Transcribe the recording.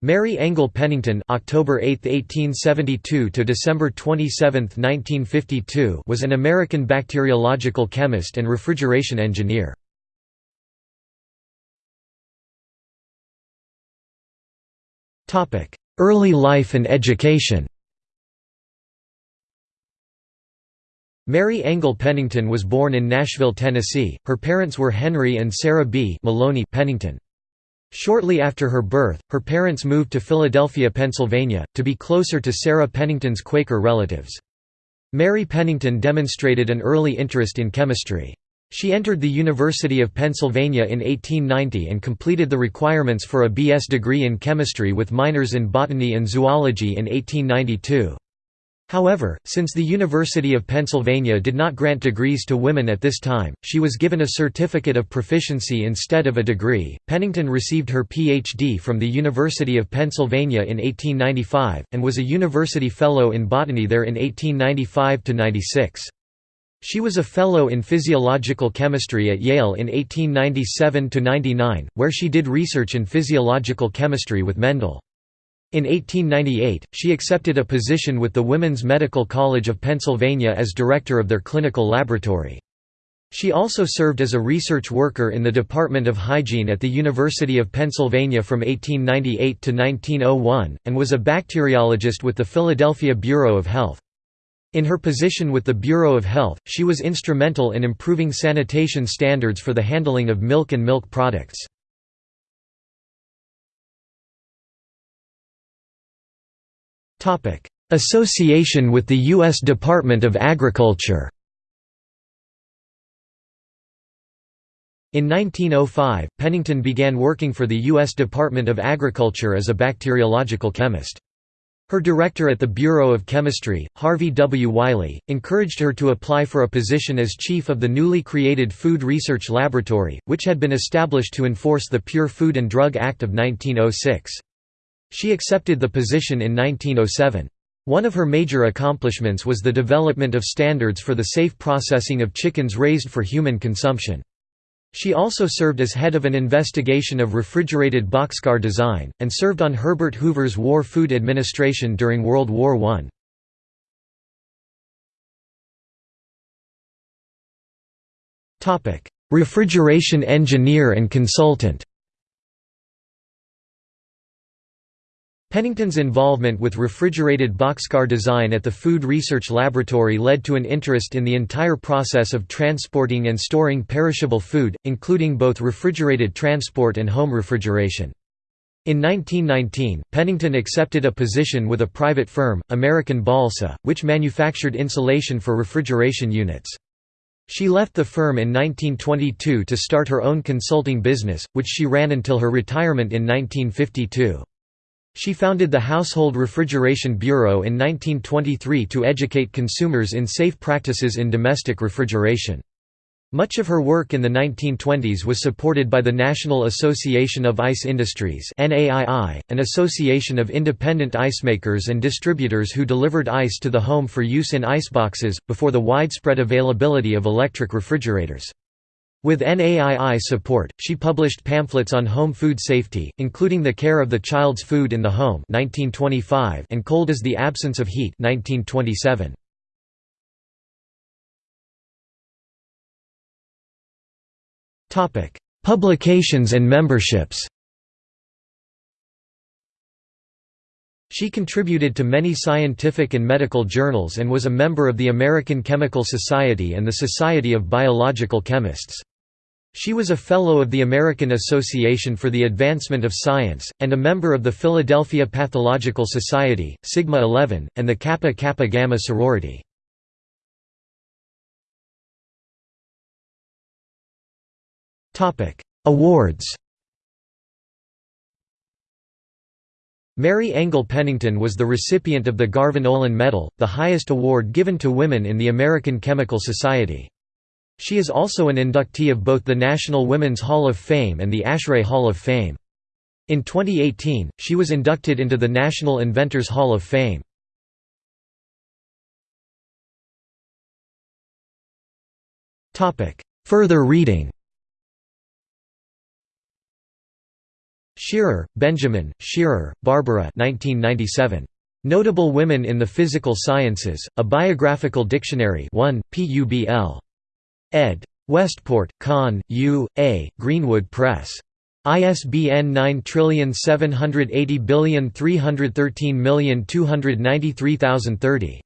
Mary Engle Pennington October 8, 1872 to December 27, 1952 was an American bacteriological chemist and refrigeration engineer. Early life and education Mary Engle Pennington was born in Nashville, Tennessee. Her parents were Henry and Sarah B. Maloney Pennington. Shortly after her birth, her parents moved to Philadelphia, Pennsylvania, to be closer to Sarah Pennington's Quaker relatives. Mary Pennington demonstrated an early interest in chemistry. She entered the University of Pennsylvania in 1890 and completed the requirements for a B.S. degree in chemistry with minors in botany and zoology in 1892. However, since the University of Pennsylvania did not grant degrees to women at this time, she was given a certificate of proficiency instead of a degree. Pennington received her Ph.D. from the University of Pennsylvania in 1895, and was a university fellow in botany there in 1895 to 96. She was a Fellow in Physiological Chemistry at Yale in 1897 to 99, where she did research in physiological chemistry with Mendel. In 1898, she accepted a position with the Women's Medical College of Pennsylvania as director of their clinical laboratory. She also served as a research worker in the Department of Hygiene at the University of Pennsylvania from 1898 to 1901, and was a bacteriologist with the Philadelphia Bureau of Health. In her position with the Bureau of Health, she was instrumental in improving sanitation standards for the handling of milk and milk products. Association with the U.S. Department of Agriculture In 1905, Pennington began working for the U.S. Department of Agriculture as a bacteriological chemist. Her director at the Bureau of Chemistry, Harvey W. Wiley, encouraged her to apply for a position as chief of the newly created Food Research Laboratory, which had been established to enforce the Pure Food and Drug Act of 1906. She accepted the position in 1907. One of her major accomplishments was the development of standards for the safe processing of chickens raised for human consumption. She also served as head of an investigation of refrigerated boxcar design, and served on Herbert Hoover's War Food Administration during World War I. Refrigeration engineer and consultant Pennington's involvement with refrigerated boxcar design at the Food Research Laboratory led to an interest in the entire process of transporting and storing perishable food, including both refrigerated transport and home refrigeration. In 1919, Pennington accepted a position with a private firm, American Balsa, which manufactured insulation for refrigeration units. She left the firm in 1922 to start her own consulting business, which she ran until her retirement in 1952. She founded the Household Refrigeration Bureau in 1923 to educate consumers in safe practices in domestic refrigeration. Much of her work in the 1920s was supported by the National Association of Ice Industries an association of independent icemakers and distributors who delivered ice to the home for use in iceboxes, before the widespread availability of electric refrigerators. With NAII support, she published pamphlets on home food safety, including The Care of the Child's Food in the Home 1925 and Cold is the Absence of Heat 1927. Publications and memberships She contributed to many scientific and medical journals and was a member of the American Chemical Society and the Society of Biological Chemists. She was a Fellow of the American Association for the Advancement of Science, and a member of the Philadelphia Pathological Society, Sigma 11, and the Kappa Kappa Gamma sorority. Awards Mary Engle Pennington was the recipient of the Garvan Olin Medal, the highest award given to women in the American Chemical Society. She is also an inductee of both the National Women's Hall of Fame and the ASHRAE Hall of Fame. In 2018, she was inducted into the National Inventors Hall of Fame. Further reading Shearer, Benjamin, Shearer, Barbara 1997. Notable Women in the Physical Sciences, A Biographical Dictionary 1, Publ. Ed. Westport, Conn, U. A., Greenwood Press. ISBN 9780313293030.